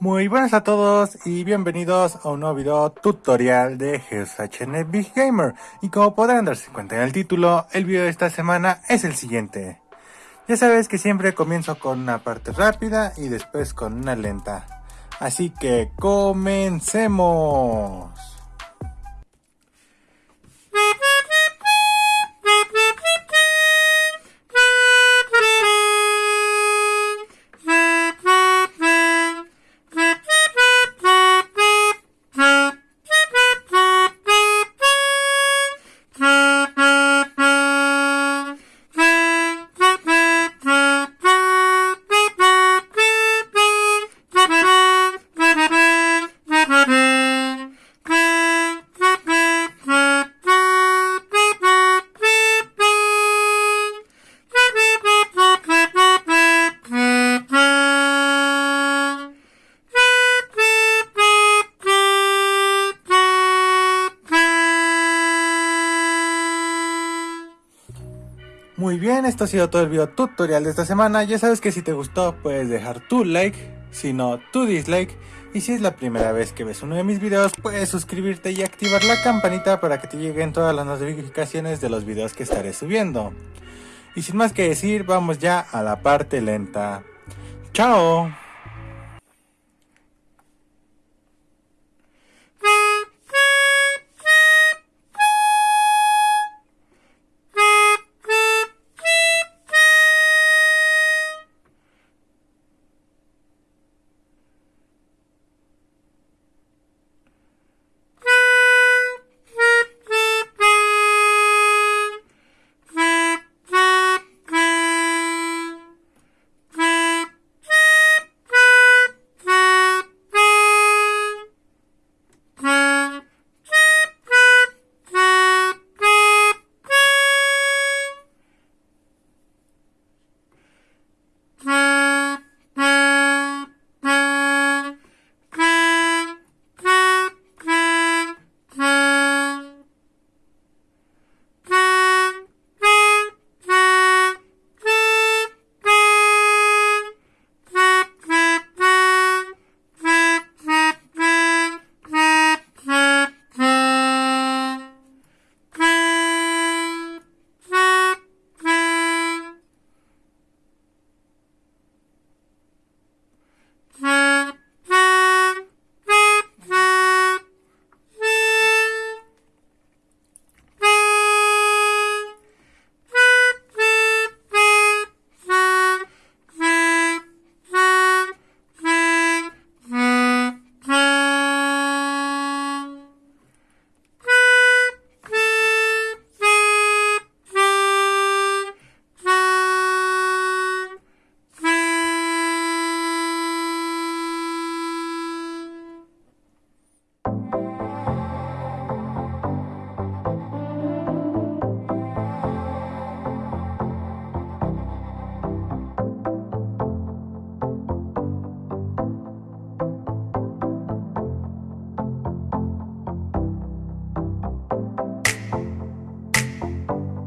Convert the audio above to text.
Muy buenas a todos y bienvenidos a un nuevo video tutorial de GeoSHN Big Gamer y como podrán darse cuenta en el título, el video de esta semana es el siguiente. Ya sabes que siempre comienzo con una parte rápida y después con una lenta. Así que comencemos. Muy bien, esto ha sido todo el video tutorial de esta semana. Ya sabes que si te gustó puedes dejar tu like, si no tu dislike. Y si es la primera vez que ves uno de mis videos, puedes suscribirte y activar la campanita para que te lleguen todas las notificaciones de los videos que estaré subiendo. Y sin más que decir, vamos ya a la parte lenta. ¡Chao!